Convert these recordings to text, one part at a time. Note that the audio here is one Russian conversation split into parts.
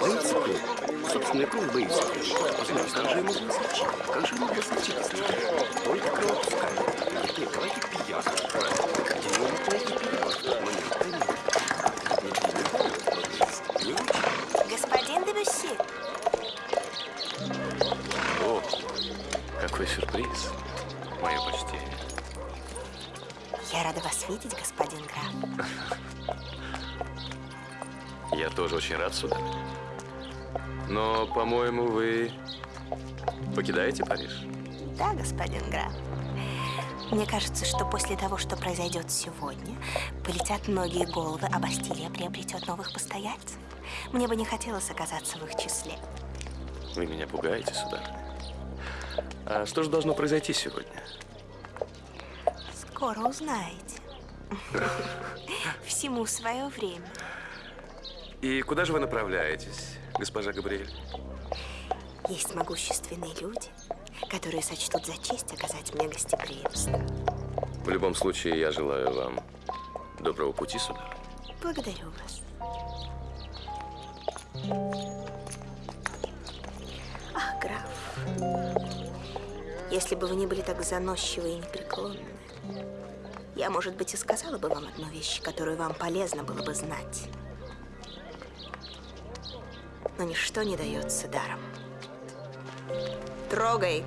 Боится крови. Собственная кровь боится крови. Знаешь, там же ему зачем? Как же случиться с ним? Только кровь пускает. Нет, нет, давайте пьян. Его полный перевод. Очень. Господин Дебюсси, О, какой сюрприз. Я рада вас видеть, господин граф. Я тоже очень рад, сударь. Но, по-моему, вы покидаете Париж? Да, господин граф. Мне кажется, что после того, что произойдет сегодня, полетят многие головы, а Бастилия приобретет новых постояльцев. Мне бы не хотелось оказаться в их числе. Вы меня пугаете, сударь. А что же должно произойти сегодня? Скоро узнаете. Всему свое время. И куда же вы направляетесь, госпожа Габриэль? Есть могущественные люди, которые сочтут за честь оказать мне гостеприимство. В любом случае, я желаю вам доброго пути, сударь. Благодарю вас. Ах, граф, если бы вы не были так заносчивы и непреклонны, я, может быть, и сказала бы вам одну вещь, которую вам полезно было бы знать. Но ничто не дается даром. Трогай!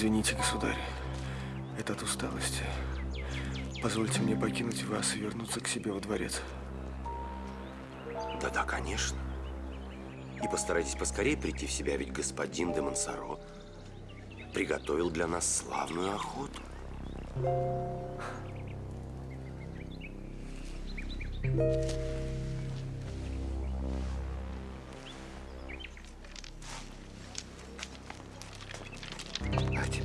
Извините, государь, это от усталости. Позвольте мне покинуть вас и вернуться к себе во дворец. Да-да, конечно. И постарайтесь поскорее прийти в себя, ведь господин де Монсоро приготовил для нас славную охоту.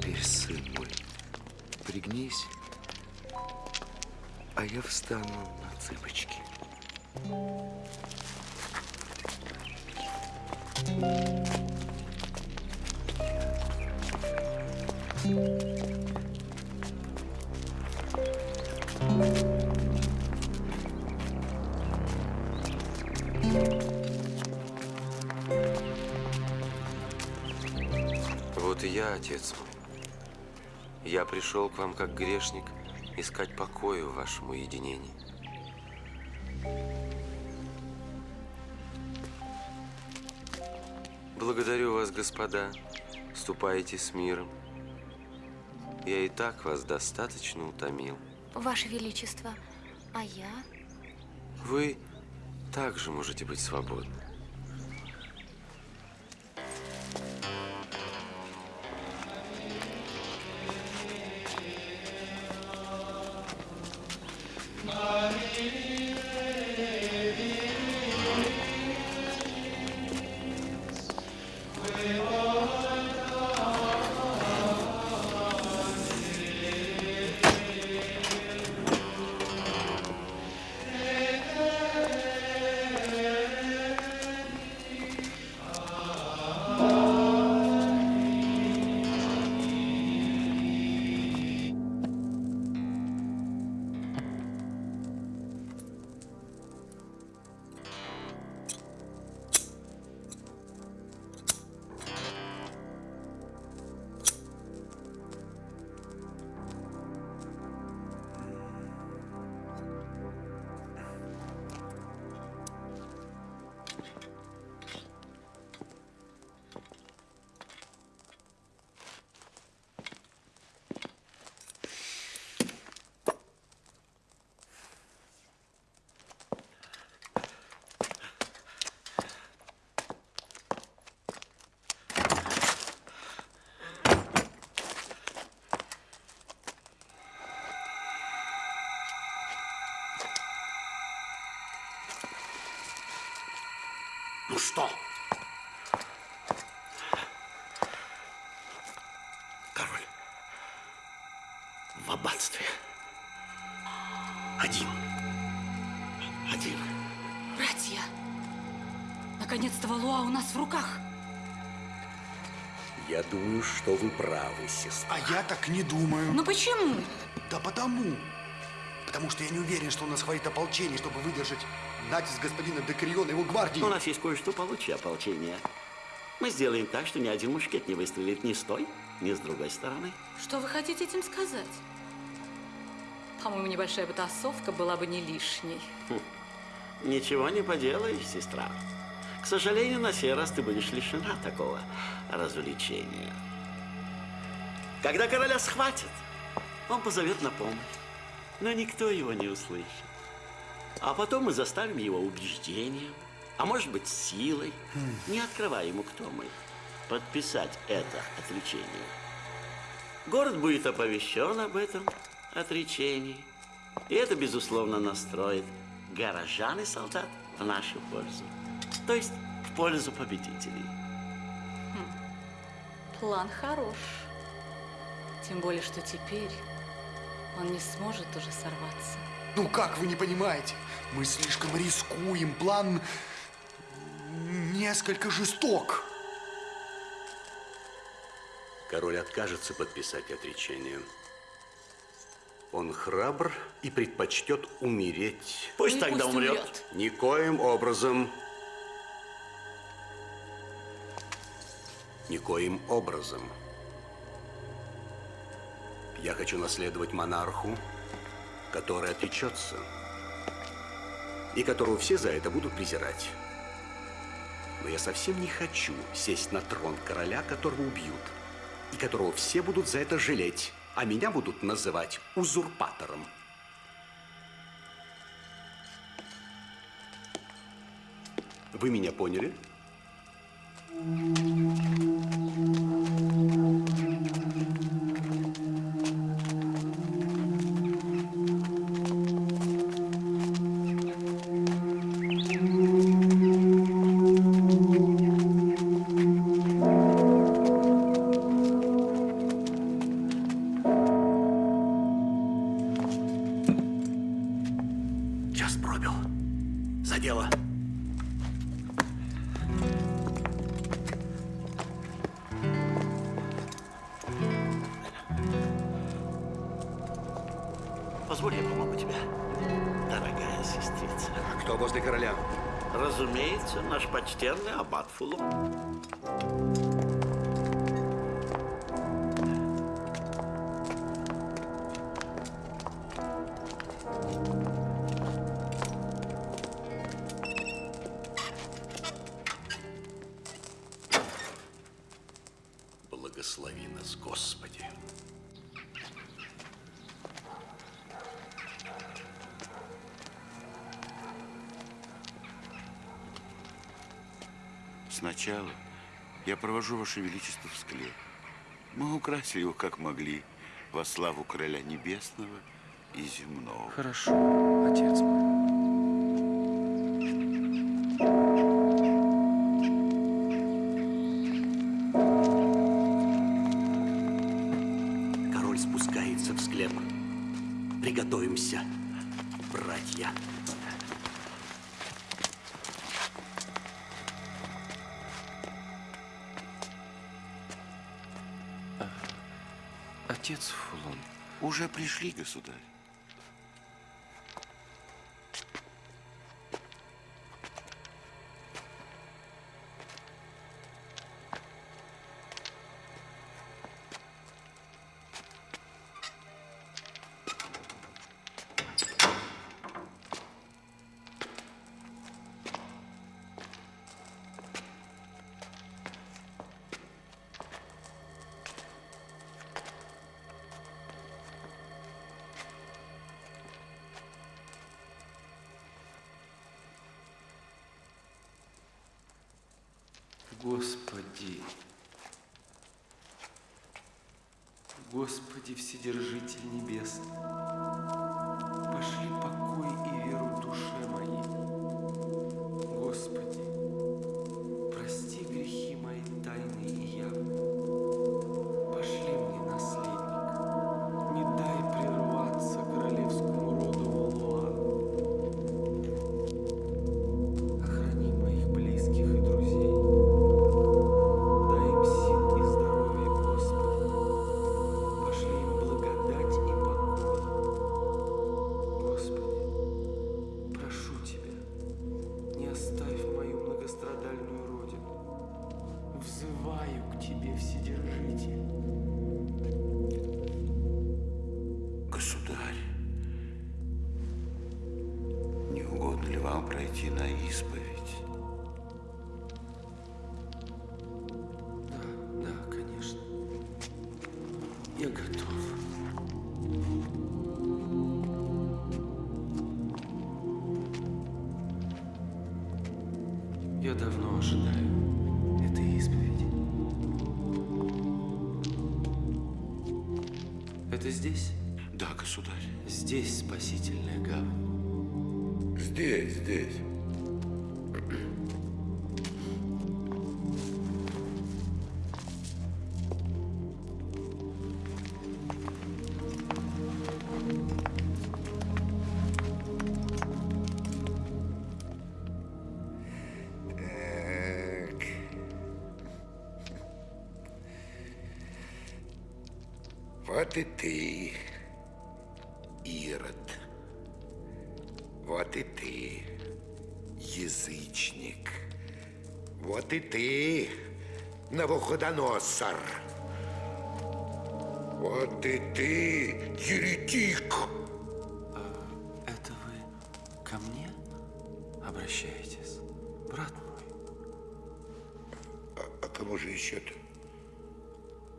Теперь, сын мой, пригнись, а я встану на цыпочки. Вот и я, отец мой. Я пришел к вам как грешник искать покоя в вашем уединении. Благодарю вас, господа. Ступайте с миром. Я и так вас достаточно утомил. Ваше Величество, а я? Вы также можете быть свободны. Ну что? Король в аббатстве. Один. Один. Братья, наконец-то Валуа у нас в руках. Я думаю, что вы правы, сестра. А я так не думаю. Но почему? Да потому. Потому что я не уверен, что у нас хватит ополчения, чтобы выдержать натиск господина Декариона и его гвардии. У нас есть кое-что получше ополчения. Мы сделаем так, что ни один мушкет не выстрелит ни с той, ни с другой стороны. Что вы хотите этим сказать? По-моему, небольшая потасовка была бы не лишней. Ничего не поделаешь, сестра. К сожалению, на сей раз ты будешь лишена такого развлечения. Когда короля схватят, он позовет на помощь, но никто его не услышит. А потом мы заставим его убеждением, а может быть силой, не открывая ему, кто мы, подписать это отречение. Город будет оповещен об этом отречении, и это, безусловно, настроит горожан и солдат в нашу пользу, то есть в пользу победителей. План хорош. Тем более, что теперь он не сможет уже сорваться. Ну как вы не понимаете? Мы слишком рискуем. План несколько жесток. Король откажется подписать отречение. Он храбр и предпочтет умереть. Пусть и тогда пусть умрет. Никоим образом. Никоим образом. Я хочу наследовать монарху, который отречется, и которого все за это будут презирать. Но я совсем не хочу сесть на трон короля, которого убьют, и которого все будут за это жалеть, а меня будут называть узурпатором. Вы меня поняли? Провожу Ваше Величество в склеп. Мы украсили его как могли, во славу Короля Небесного и Земного. Хорошо, отец мой. Король спускается в склеп. Приготовимся, братья. Отец Фулон, уже пришли, государь. Вседержитель Небесный, пройти на исповедь? Да, да, конечно. Я готов. Я давно ожидаю этой исповеди. Это здесь? Да, государь. Здесь спасительная гавань. Здесь, здесь. Вот и ты, ты, Навуходоносор. Вот и ты, еретик. Это вы ко мне обращаетесь, брат мой? А кому же еще-то?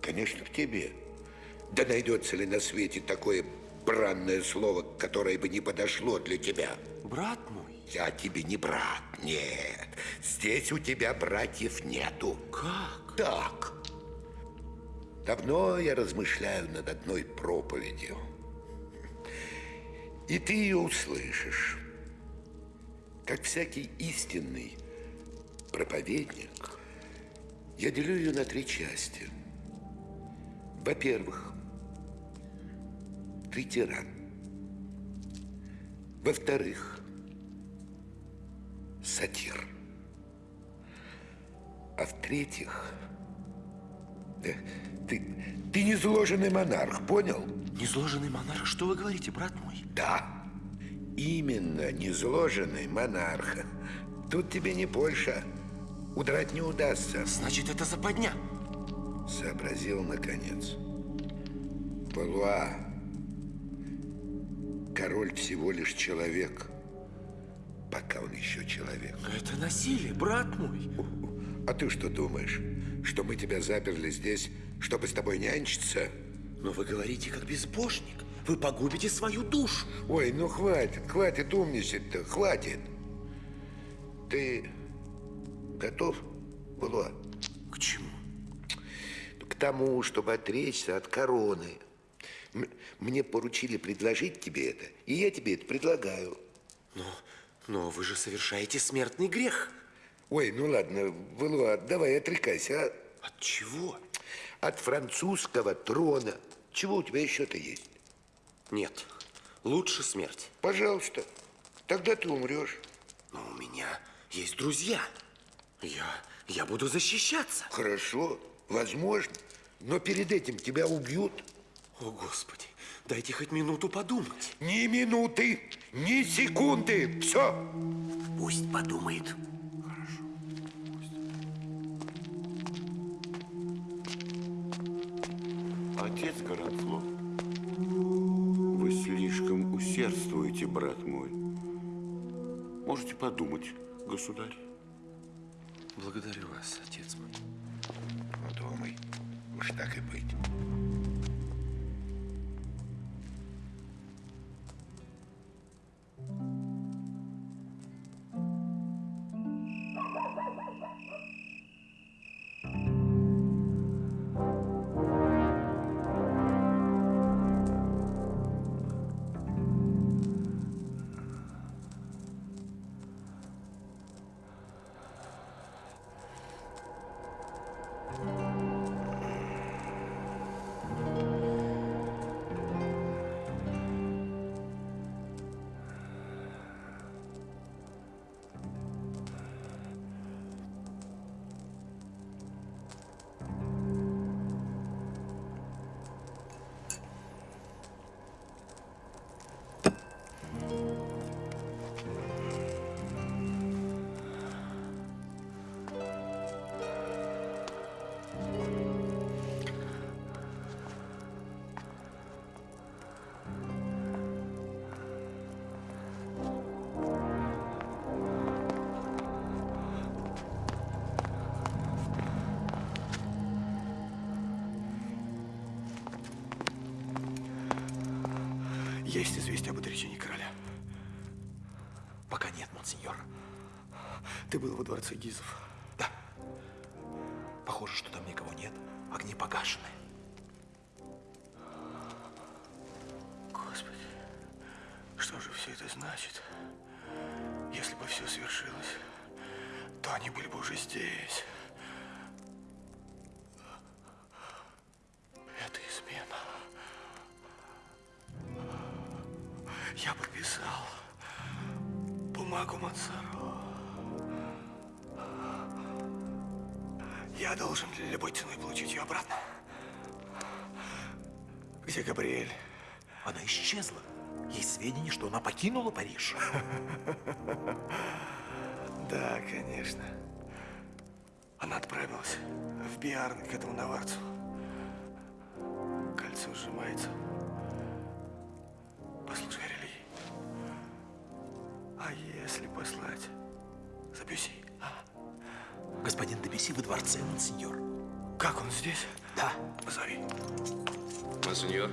Конечно, к тебе. Да найдется ли на свете такое бранное слово, которое бы не подошло для тебя? Брат мой? Я тебе не брат, нет. Здесь у тебя братьев нету. Как? Так. Давно я размышляю над одной проповедью. И ты ее услышишь. Как всякий истинный проповедник, я делю ее на три части. Во-первых, ты тиран. Во-вторых, сатир. А в-третьих, да, ты, ты не зложенный монарх, понял? Незложенный монарх? Что вы говорите, брат мой? Да, именно незложенный монарх. Тут тебе не Польша. Удрать не удастся. Значит, это западня. Сообразил, наконец. Валуа. Король всего лишь человек. Пока он еще человек. Это насилие, брат мой. А ты что думаешь? Что мы тебя заперли здесь, чтобы с тобой нянчиться? Но вы говорите как безбожник. Вы погубите свою душу. Ой, ну хватит, хватит умничать-то, хватит. Ты готов, Валуа? К чему? К тому, чтобы отречься от короны. М- Мне поручили предложить тебе это, и я тебе это предлагаю. Но, но вы же совершаете смертный грех. Ой, ну ладно, Валуа, давай отрекайся, а? От чего? От французского трона. Чего у тебя еще-то есть? Нет, лучше смерть. Пожалуйста, тогда ты умрешь. Но у меня есть друзья. Я, я буду защищаться. Хорошо, возможно. Но перед этим тебя убьют. О, Господи, дайте хоть минуту подумать. Ни минуты, ни секунды. Все. Пусть подумает. Отец Горанфло, вы слишком усердствуете, брат мой. Можете подумать, государь. Благодарю вас, отец мой. Ну, думай, уж так и быть. Есть известие об отречении короля. Пока нет, монсеньор. Ты был во дворце Гизов. Да. Похоже, что там никого нет. Огни погашены. Господи, что же все это значит? Если бы все свершилось, то они были бы уже здесь. Париж. Да, конечно. Она отправилась в Биарн к этому наварцу. Кольцо сжимается. Послушай, Рели. А если послать за Бюси? а? Господин Дебюси во дворце, монсеньор. Как он здесь? Да. Позови. Монсеньор,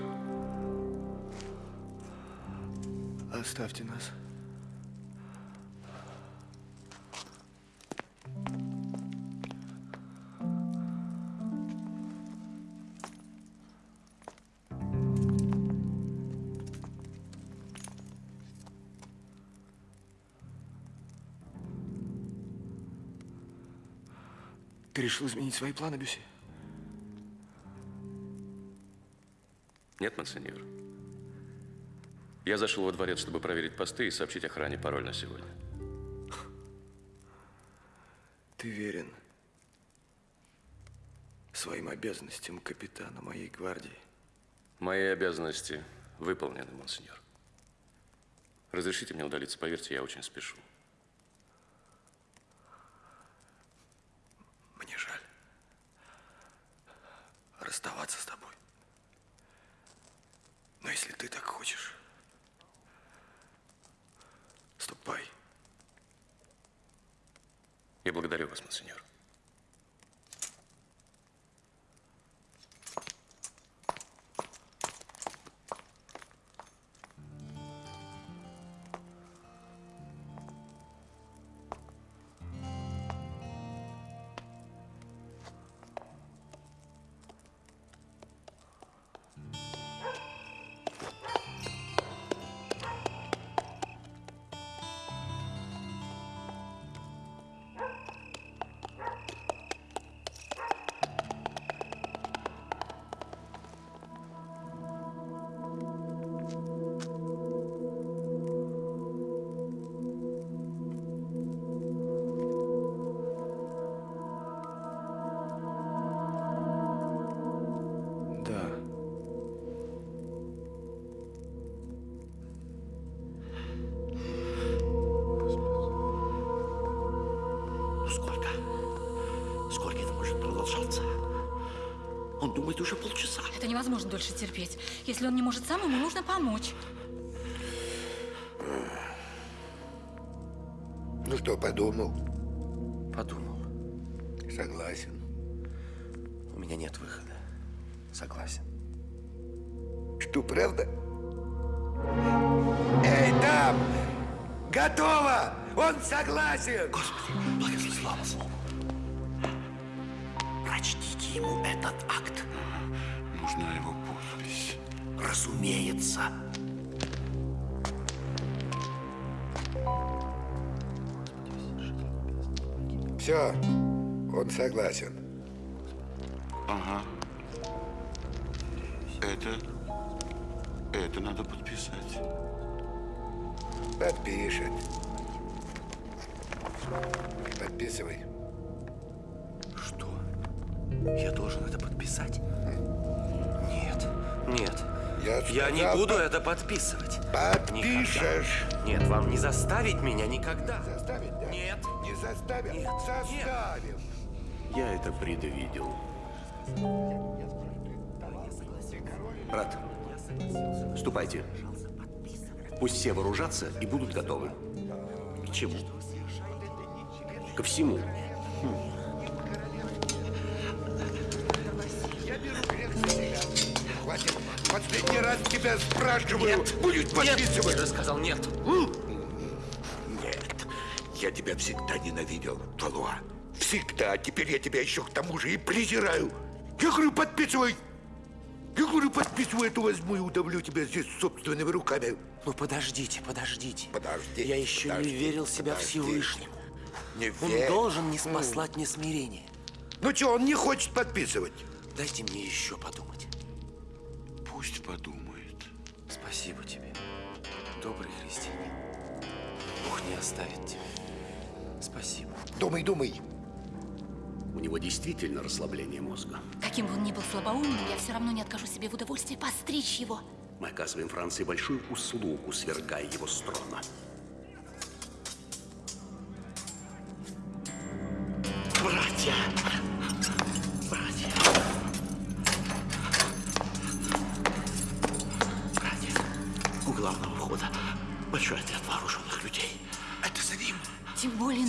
Оставьте нас. Ты решил изменить свои планы, Бюси? Нет, монсеньор. Я зашел во дворец, чтобы проверить посты и сообщить охране пароль на сегодня. Ты верен своим обязанностям капитана моей гвардии. Мои обязанности выполнены, монсеньор. Разрешите мне удалиться, поверьте, я очень спешу. Мне жаль расставаться с тобой. Но если ты так хочешь, Я благодарю вас, монсеньор. Думает уже полчаса. Это невозможно дольше терпеть. Если он не может сам, ему нужно помочь. Ну что, подумал? Подумал. Согласен. У меня нет выхода. Согласен. Что, правда? Эй, там! Готово! Он согласен! Господи, благослови слава Слову. Ему этот акт. Нужна его подпись. Разумеется. Все, он согласен. Ага. Это... Это надо подписать. Подпишет. Подписывай. Я должен это подписать? Нет, нет. Я Я не буду под- это подписывать. Подпишешь. Никогда. Нет, вам не заставить меня никогда. Заставить, да? Нет. Не заставим? Нет, Заставим. Я это предвидел. Брат, ступайте. Пусть все вооружатся и будут готовы. К чему? Ко всему. Хватит. Последний раз тебя спрашиваю. Будешь подписывать? Я же сказал нет. Нет. Я тебя всегда ненавидел, Валуа. Всегда. Теперь я тебя еще к тому же и презираю. Я говорю, подписывай. Я говорю, подписывай, эту возьму и удавлю тебя здесь собственными руками. Ну подождите, подождите. Подожди. Я еще подожди, не верил себя. Всевышнему. Не Он верь. должен не спаслать мне смирение. Ну что, он не хочет подписывать? Дайте мне еще подумать. Пусть подумает. Спасибо тебе, добрый христианин. Бог не оставит тебя. Спасибо. Думай, думай. У него действительно расслабление мозга. Каким бы он ни был слабоумным, я все равно не откажу себе в удовольствии постричь его. Мы оказываем Франции большую услугу, свергая его с трона.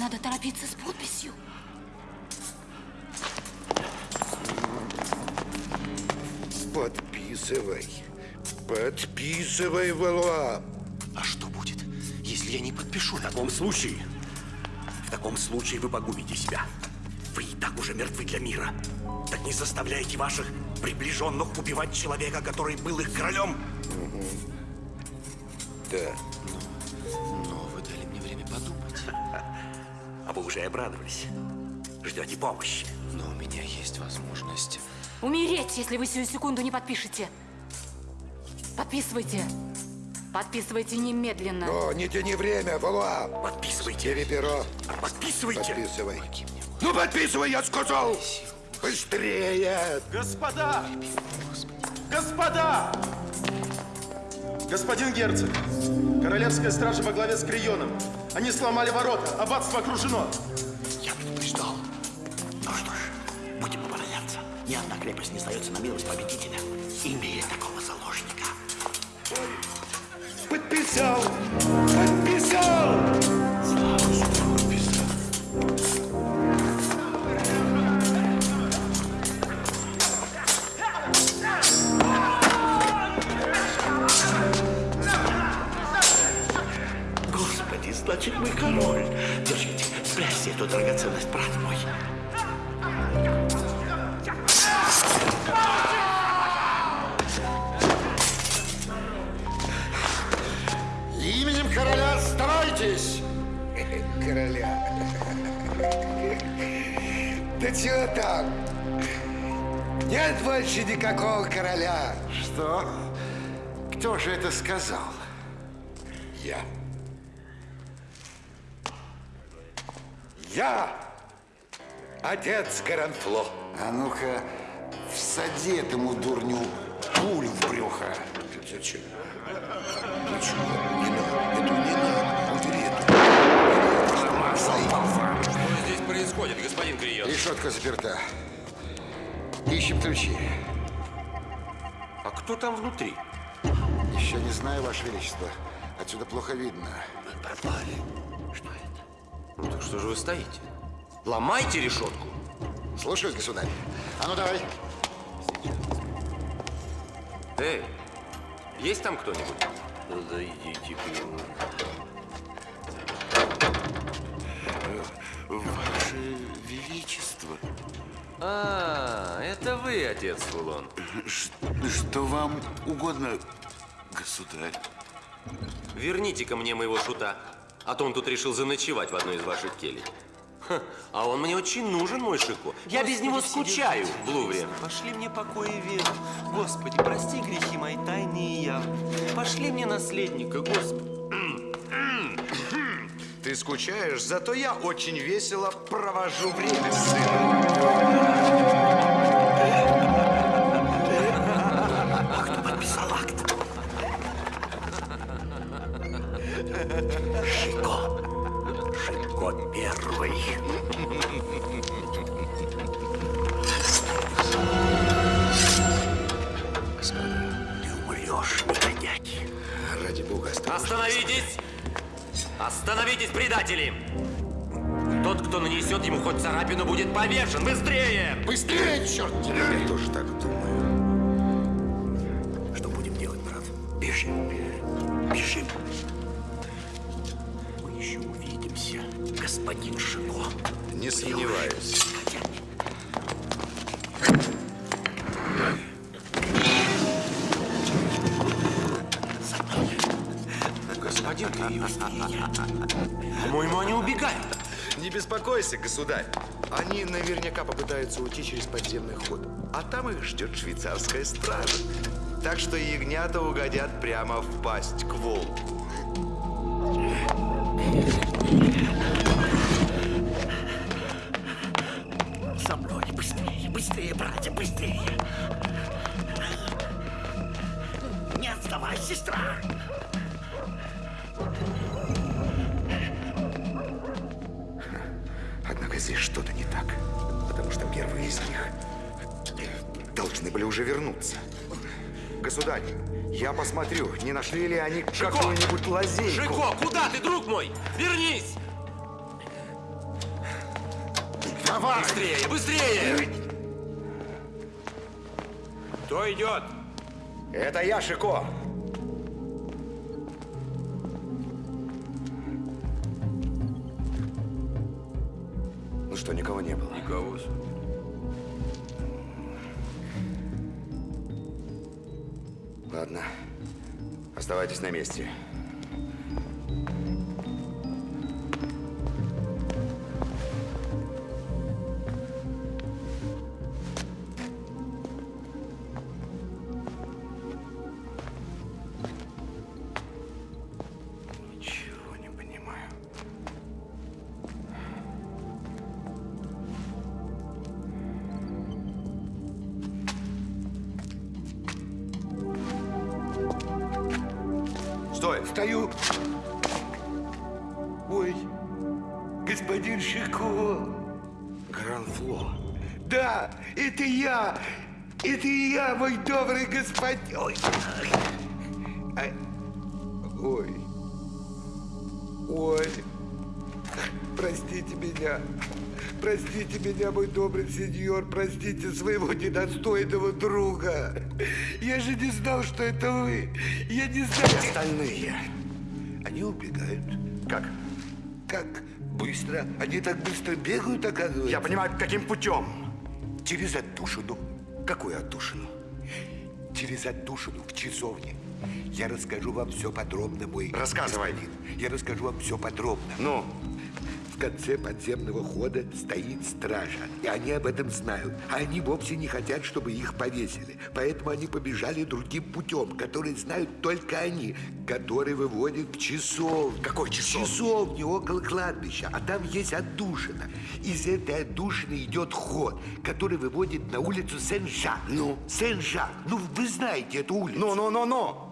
Надо торопиться с подписью. Подписывай. Подписывай, Валуа. А что будет, если я не подпишу? В таком случае, в таком случае вы погубите себя. Вы и так уже мертвы для мира. Так не заставляйте ваших приближенных убивать человека, который был их королем. Да. Уже обрадовались. Ждете помощи. Но у меня есть возможность. Умереть, если вы сию секунду не подпишете. Подписывайте. Подписывайте немедленно. О, не тяни время, Валуа. Подписывайте. Бери перо. Подписывайте. Подписывай. Ну, подписывай, я сказал. Быстрее! Господа! Господа! Господин герцог, королевская стража во главе с Крионом. Они сломали ворота, аббатство окружено. Крепость не сдается на милость победителя, имея такого заложника. Подписал! Подписал! Господи, значит, мы король. Держите, спрячьте эту драгоценность, брат мой. Чего там? Нет больше никакого короля. Что? Кто же это сказал? Я. Я отец Гаранфло. А ну-ка, всади этому дурню пулю в брюхо. Зачем? Зачем? Не надо. Это не надо. Происходит, господин Крион? Решетка заперта. Ищем ключи. А кто там внутри? Еще не знаю, Ваше Величество. Отсюда плохо видно. Мы пропали. Что это? Ну так что же вы стоите? Ломайте решетку. Слушаюсь, государь. А ну давай. Эй, есть там кто-нибудь? Да идите к нему. Ваше Величество. А, это вы, отец Фулон. Ш- Что вам угодно, государь? Верните-ка мне моего шута, а то он тут решил заночевать в одной из ваших келей. Ха, а он мне очень нужен, мой Шико. Я без него скучаю в Лувре. Пошли мне покой и веру. Господи, прости грехи мои тайные и явные. Пошли мне наследника, Господи. Ты скучаешь, зато я очень весело провожу время с Предатели! Тот, кто нанесет ему хоть царапину, будет повешен. Быстрее! Быстрее, черт тебя! я тоже так государь. Они наверняка попытаются уйти через подземный ход. А там их ждет швейцарская стража. Так что ягнята угодят прямо в пасть к волку. За мной, быстрее, быстрее, братья, быстрее. Не отставай, сестра. Здесь что-то не так. Потому что первые из них должны были уже вернуться. Государь, я посмотрю, не нашли ли они какую-нибудь лазейку. Шико, куда ты, друг мой? Вернись! Давай! Быстрее, быстрее! Кто идет? Это я, Шико. Никого. Ладно. Оставайтесь на месте. Простите меня, мой добрый сеньор. Простите своего недостойного друга. Я же не знал, что это вы. Я не знал. Остальные. Они убегают. Как? Как быстро? Они так быстро бегают, оказывается. Я понимаю, каким путем? Через отдушину. Какую отдушину? Через отдушину в часовне. Я расскажу вам все подробно, мой Рассказывай. господин. Я расскажу вам все подробно. Ну? В конце подземного хода стоит стража, и они об этом знают. А они вовсе не хотят, чтобы их повесили. Поэтому они побежали другим путем, который знают только они, который выводит к часовне. Какой часовне? Часовне около кладбища. А там есть отдушина. Из этой отдушины идет ход, который выводит на улицу Сен-Жак. Ну? Сен-Жак. Ну, вы знаете эту улицу. Ну-ну-ну-ну!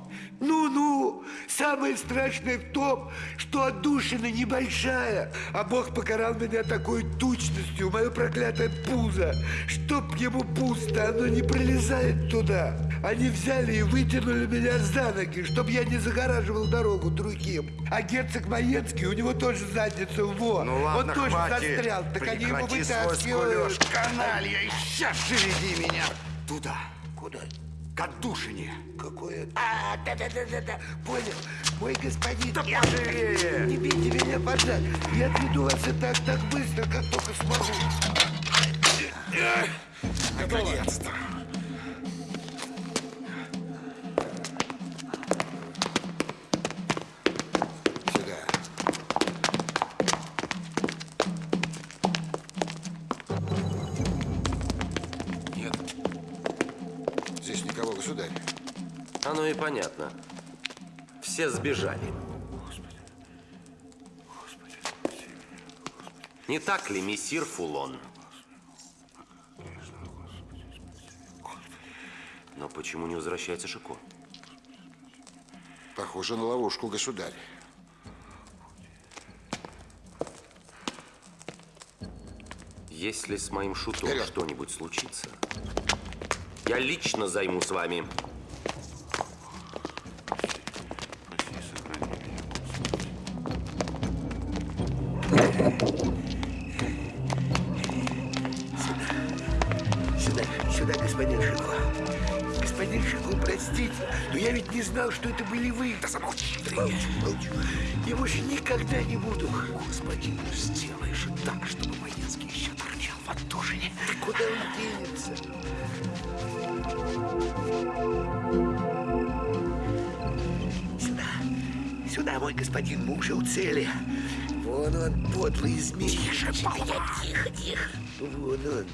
Ну-ну, самое страшное в том, что отдушина небольшая, а Бог покарал меня такой тучностью, мое проклятое пузо. Чтоб ему пусто, оно не пролезает туда. Они взяли и вытянули меня за ноги, чтобы я не загораживал дорогу другим. А герцог Маенский, у него тоже задница вот. Ну ладно, Он тоже хватит. застрял, так они его Прекрати вытаскивают. каналья, сейчас же веди меня туда, Куда? К отдушине. Какое? А, да-да-да-да-да. Понял. Мой господин. Да я- поживее. Не бейте меня поджать. Я отведу вас и так, так быстро, как только смогу. Наконец-то. И понятно. Все сбежали. Не так ли, мессир Фулон? Но почему не возвращается Шико? Похоже на ловушку, государь. Если с моим шутом что-нибудь случится, я лично займусь вами. Никогда не буду. Господи, ну сделай же так, чтобы Маенский еще торчал в отдушине. Да куда он денется? Сюда, сюда, мой господин, мы уже у цели. Вон он, подлый змей. Тише, тихо, тихо, тихо. Вон он.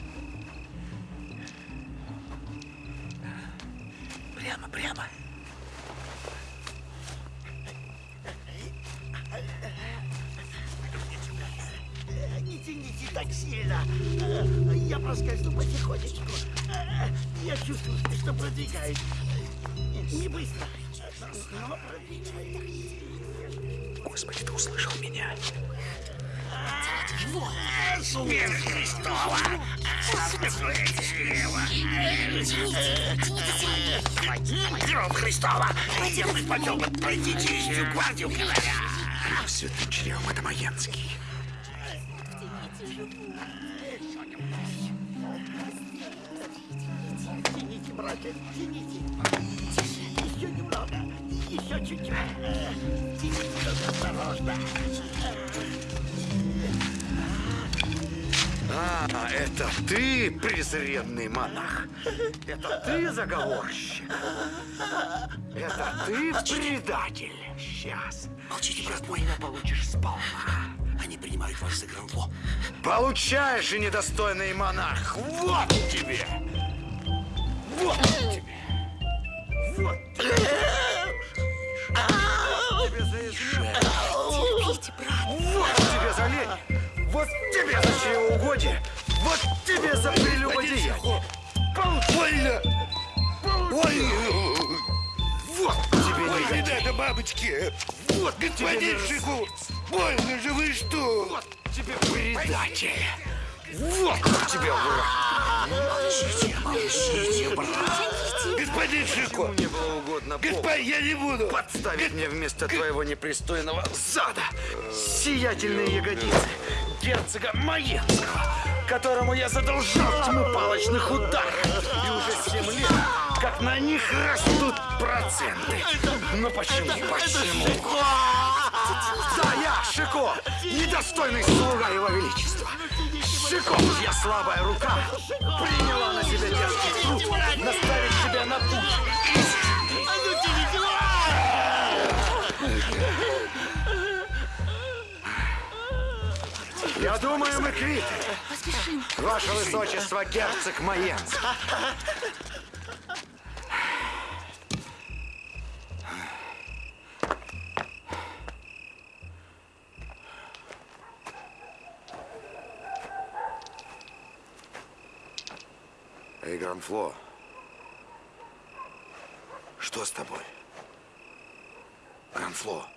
Я проскользну потихонечку. Я чувствую, что продвигаюсь. Не быстро, но продвигаюсь. Господи, ты услышал меня? Смерть Христова! Кровь Христова! Я предпочел бы пройти через всю гвардию короля. Святым чревом это Маенский. Тяните, братья, тяните. Еще немного. Еще чуть-чуть. Тяните только осторожно. А, это ты, презренный монах? Это ты заговорщик? Это ты предатель? Сейчас. Молчите, брат мой, получишь сполна. Они принимают вас за гранфло. Получаешь, и недостойный монах! Вот тебе! Вот тебе! Вот тебе! за измену! Вот тебе за лень! Вот тебе за чревоугодие! Вот тебе за прелюбодеяние! Больно! Ой! Вот тебе Ой, не надо, мамочки! Вот, господин Шику! Больно же вы что? Вот тебе предатель! Вот тебе враг! Молчите, молчите, брат. Господин Шико! Мне было угодно Господин, я не буду! подставить мне вместо твоего непристойного зада сиятельные ягодицы герцога Маенского, которому я задолжал тьму палочных ударов. И уже семь лет, как на них растут проценты. Но почему, почему? Да, я, Шико, недостойный слуга его величества. Шико, чья слабая рука приняла на себя дерзкий труд наставить себя на путь Я думаю, мы квиты. Поспешим. Ваше Высочество, герцог Маенский. Эй, Гранфло, что с тобой? Гранфло.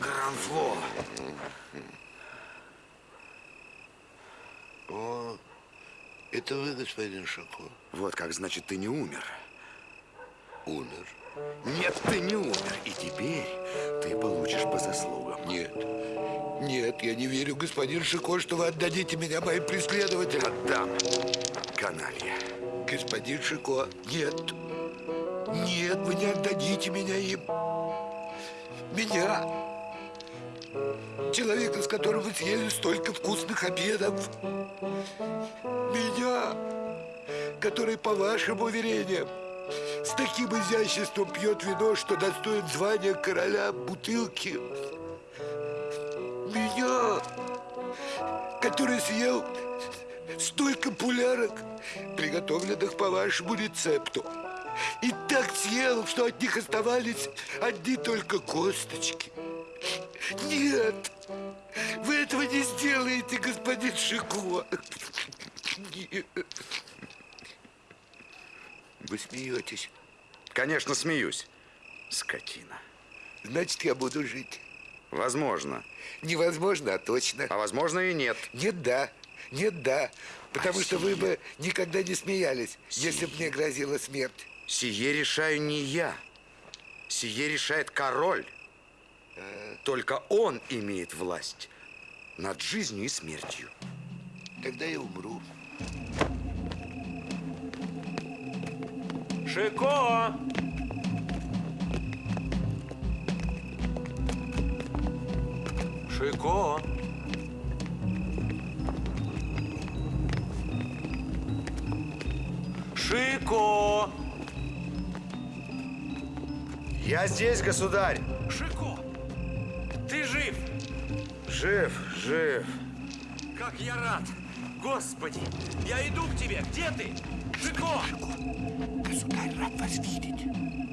Гранфло. О, это вы, господин Шако? Вот как, значит, ты не умер. Умер. Нет, ты не умер. И теперь ты получишь по заслугам. Нет. Нет, я не верю, господин Шико, что вы отдадите меня моим преследователям. Отдам, каналья. Господин Шико, нет. Нет, вы не отдадите меня им. Меня. Человека, с которым вы съели столько вкусных обедов. Меня, который, по вашим уверениям, с таким изяществом пьет вино, что достоин звания короля бутылки. Меня, который съел столько пулярок, приготовленных по вашему рецепту. И так съел, что от них оставались одни только косточки. Нет, вы этого не сделаете, господин Шико. Нет. Вы смеетесь? Конечно, смеюсь. Скотина. Значит, я буду жить. Возможно. Невозможно, а точно. А возможно и нет. Нет, да. Нет, да. Потому что вы бы никогда не смеялись, если бы мне грозила смерть. Сие решаю не я. Сие решает король. Только он имеет власть над жизнью и смертью. Тогда я умру. Шико! Шико! Шико! Я здесь, государь. Шико! Ты жив! Жив, жив. Как я рад! Господи! Я иду к тебе! Где ты? Шико! Государь, рад вас видеть.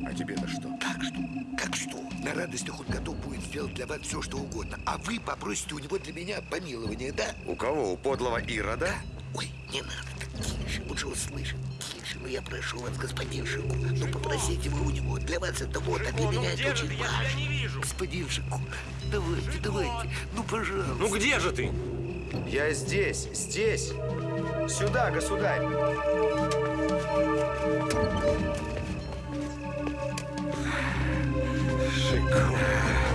А тебе-то что? Как что? Как что? На радостях он готов будет сделать для вас все, что угодно. А вы попросите у него для меня помилование, да? У кого? У подлого Ирода? Ой, не надо, тише, он же услышит. Тише, ну я прошу вас, господин Шику, ну попросите вы у него. Для вас это вот, а для ну меня это очень? Я важно. тебя не вижу. Господин Шику, давайте, давайте, ну пожалуйста. Ну где же ты? Я здесь, здесь. Сюда, государь. Шико!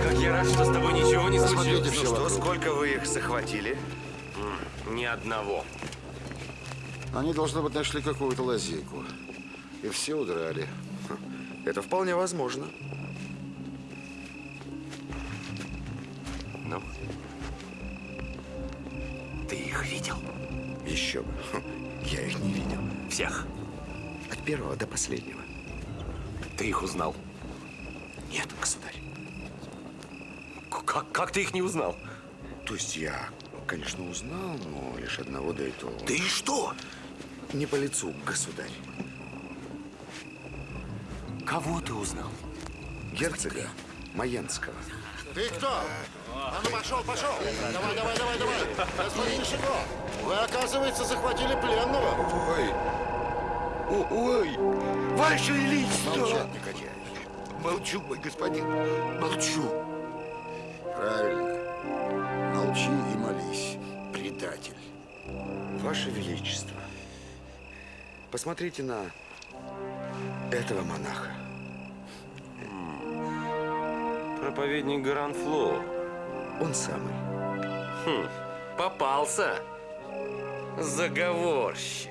Как я рад, что с тобой ничего не случилось. Ну что, сколько вы их захватили? Ни одного. Они, должно быть, нашли какую-то лазейку. И все удрали. Это вполне возможно. Ну? Ты их видел? Еще бы. Хм, Я их не видел. Всех? От первого до последнего. Ты их узнал? Нет, государь. Как, как ты их не узнал? То есть я, конечно, узнал, но лишь одного да и то. Да и что? Не по лицу, государь. Кого ты узнал? Герцога Маянского. Ты кто? А ну пошел, пошел! Давай, давай, давай, давай! Господин Шико, вы, оказывается, захватили пленного. Ой, ой, Ваше Величество! Молчать, негодяй. Молчу, мой господин, молчу. Правильно. Молчи и молись, предатель. Ваше Величество, посмотрите на этого монаха. Проповедник Гранфло. Он самый. Хм, попался. Заговорщик.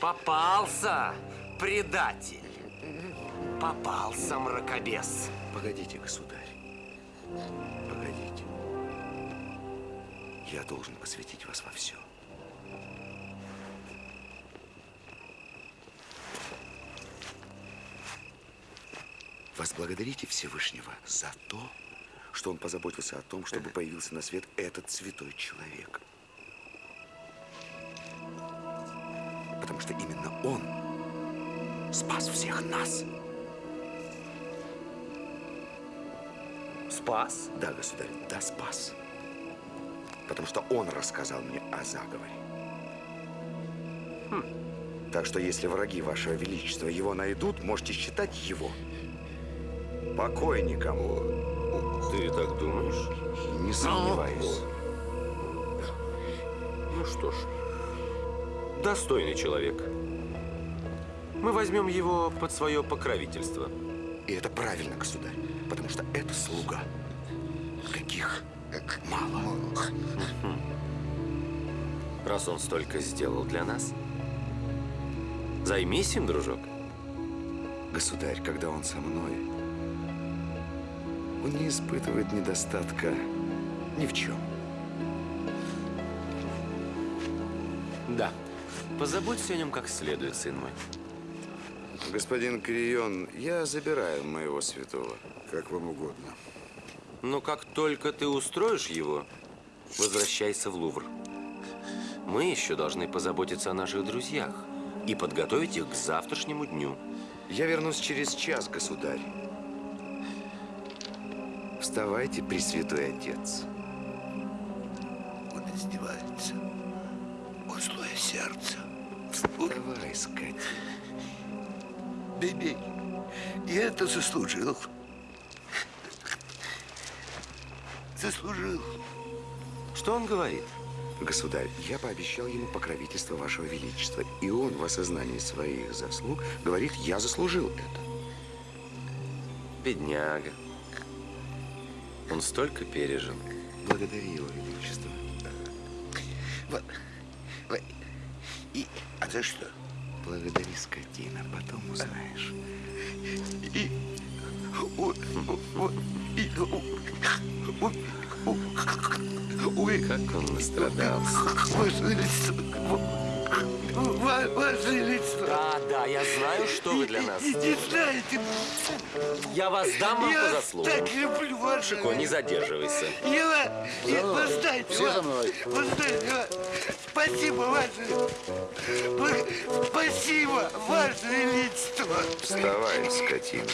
Попался, предатель. Попался, мракобес. Погодите, государь. Погодите. Я должен посвятить вас во все. Возблагодарите Всевышнего за то, что он позаботился о том, чтобы появился на свет этот святой человек. Потому что именно он спас всех нас. Спас? Да, государь, да, спас. Потому что он рассказал мне о заговоре. Хм. Так что если враги вашего величества его найдут, можете считать его покойником. Ты так думаешь? Не сомневаюсь. Ну что ж, достойный человек. Мы возьмем его под свое покровительство. И это правильно, государь, потому что это слуга. Каких мало. Раз он столько сделал для нас, займись им, дружок. Государь, когда он со мной, он не испытывает недостатка ни в чем. Да. Позаботься о нем как следует, сын мой. Господин Кирион, я забираю моего святого. Как вам угодно. Но как только ты устроишь его, возвращайся в Лувр. Мы еще должны позаботиться о наших друзьях и подготовить их к завтрашнему дню. Я вернусь через час, государь. Вставайте, Пресвятой Отец. Скотина. Бей-бей. Я это заслужил. Заслужил. Что он говорит? Государь, я пообещал ему покровительство вашего величества, и он в осознании своих заслуг говорит, я заслужил это. Бедняга. Он столько пережил. Благодари его величество. Вот. вот. И, а за что? Благодари, скотина, потом узнаешь. И, ой, как он настрадался. Ваше Ва- Ваше Величество. Да, да, я знаю, что вы для нас. Не знаете, Я вас дам вам по вас заслугам. так люблю, Ваше Шико, не задерживайся. Я, я, вы знаете, Все за мной. вы знаете, ва- спасибо, Ваше, спасибо, Ваше Величество. Вставай, скотина.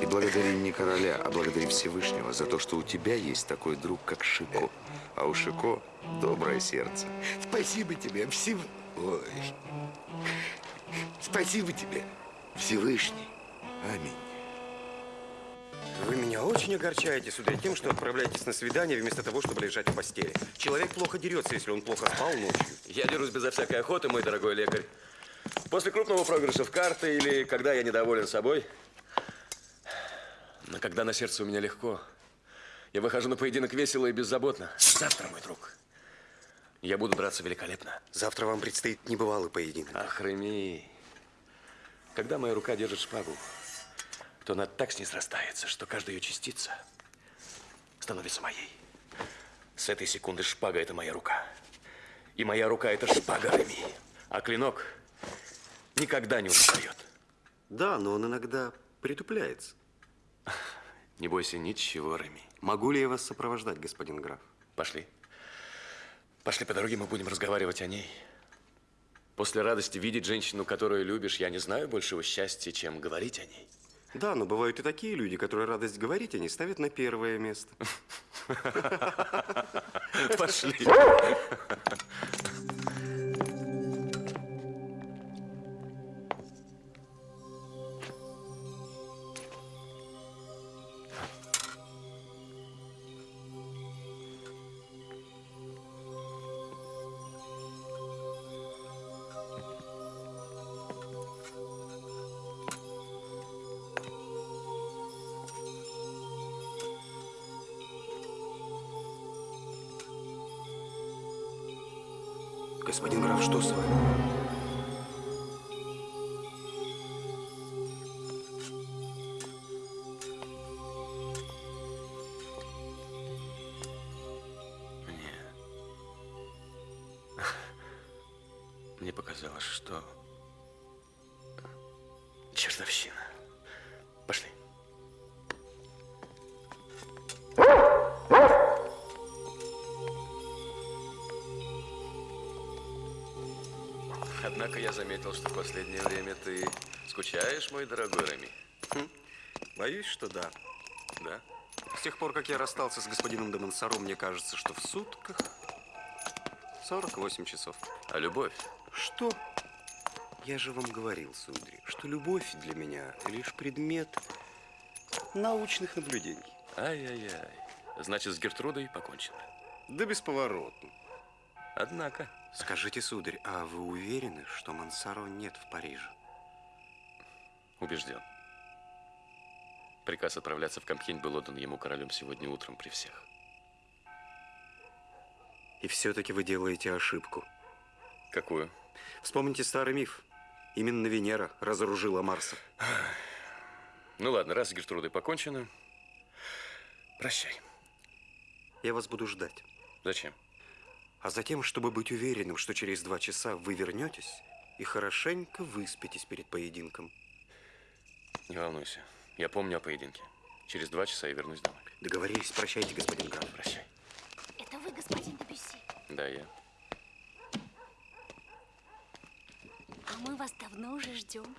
И благодари не короля, а благодари Всевышнего за то, что у тебя есть такой друг, как Шико. А у Шико доброе сердце. Спасибо тебе, Всев... Ой. Спасибо тебе, Всевышний. Аминь. Вы меня очень огорчаете, сударь, тем, что отправляетесь на свидание вместо того, чтобы лежать в постели. Человек плохо дерется, если он плохо спал ночью. Я дерусь безо всякой охоты, мой дорогой лекарь. После крупного проигрыша в карты или когда я недоволен собой. Но когда на сердце у меня легко, я выхожу на поединок весело и беззаботно. Завтра, мой друг, я буду драться великолепно. Завтра вам предстоит небывалый поединок. Реми, когда моя рука держит шпагу, то она так с ней срастается, что каждая ее частица становится моей. С этой секунды шпага – это моя рука. И моя рука – это шпага Реми. А клинок никогда не устает. Да, но он иногда притупляется. Не бойся ничего, Реми. Могу ли я вас сопровождать, господин граф? Пошли. Пошли по дороге, мы будем разговаривать о ней. После радости видеть женщину, которую любишь, я не знаю большего счастья, чем говорить о ней. Да, но бывают и такие люди, которые радость говорить они ставят на первое место. Пошли. Господин граф, что с вами? В последнее время ты скучаешь, мой дорогой Реми. Хм, Боюсь, что да. Да? С тех пор, как я расстался с господином де Монсоро, мне кажется, что в сутках 48 часов. А любовь? Что? Я же вам говорил, сударь, что любовь для меня лишь предмет научных наблюдений. Ай-яй-яй. Значит, с Гертрудой покончено. Да бесповоротно. Однако. Скажите, сударь, а вы уверены, что Монсоро нет в Париже? Убежден. Приказ отправляться в Кампхень был отдан ему королем сегодня утром при всех. И все-таки вы делаете ошибку. Какую? Вспомните старый миф. Именно Венера разоружила Марса. Ну ладно, раз с Гертрудой покончено, прощай. Я вас буду ждать. Зачем? А затем, чтобы быть уверенным, что через два часа вы вернетесь и хорошенько выспитесь перед поединком. Не волнуйся. Я помню о поединке. Через два часа я вернусь домой. Договорились. Прощайте, господин граф. Прощай. Это вы, господин Дебюсси? Да, я. А мы вас давно уже ждем.